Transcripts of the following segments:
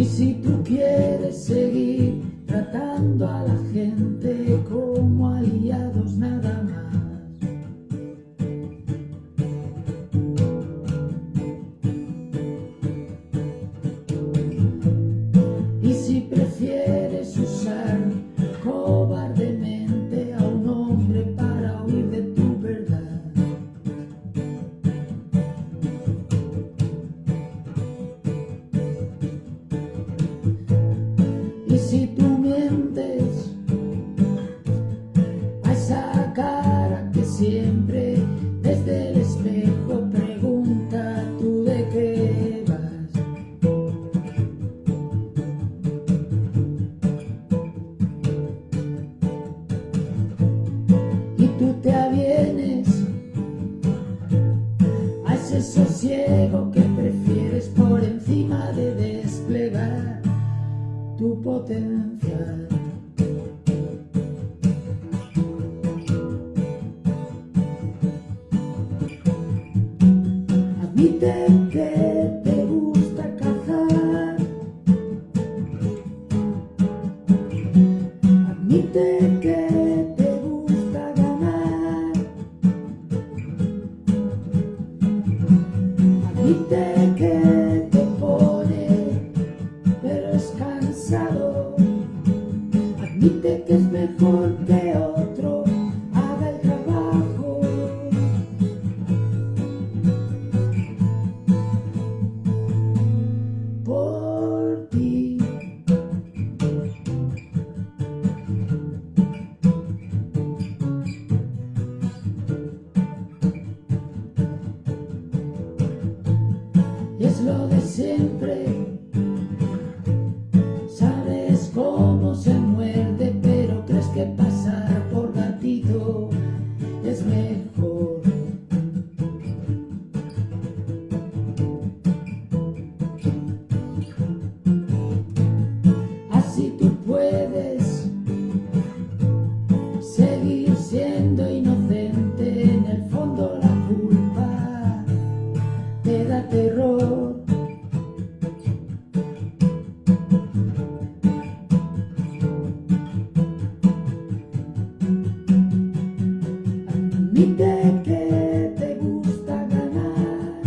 Y si tú quieres seguir tratando a la gente et Admite que te gusta cazar. Admite que te gusta ganar. Admite que te pone, pero es cansado. Admite que es mejor que de siempre. Sabes cómo se muerde, pero crees que pasar por gatito es mejor. Así tú puedes seguir siendo inocente. En el fondo la culpa te da terror. Admite que te gusta ganar.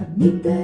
Admite